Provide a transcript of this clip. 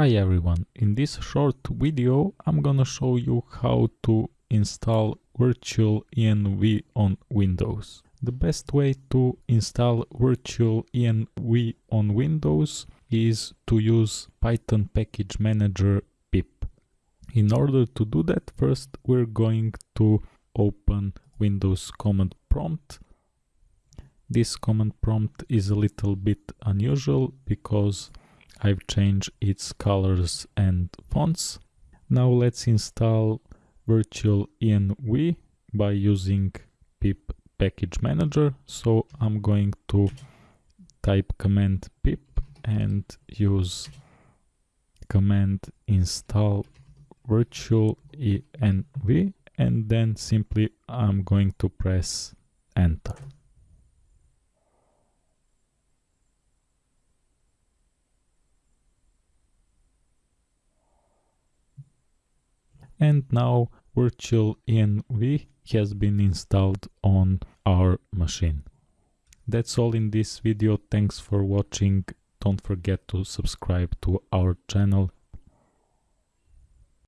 Hi everyone, in this short video I'm gonna show you how to install virtual env on Windows. The best way to install virtual env on Windows is to use Python package manager pip. In order to do that first we're going to open Windows command prompt this command prompt is a little bit unusual because I've changed its colors and fonts. Now let's install virtual env by using pip package manager. So I'm going to type command pip and use command install virtual env and then simply I'm going to press enter. And now virtual env has been installed on our machine. That's all in this video, thanks for watching, don't forget to subscribe to our channel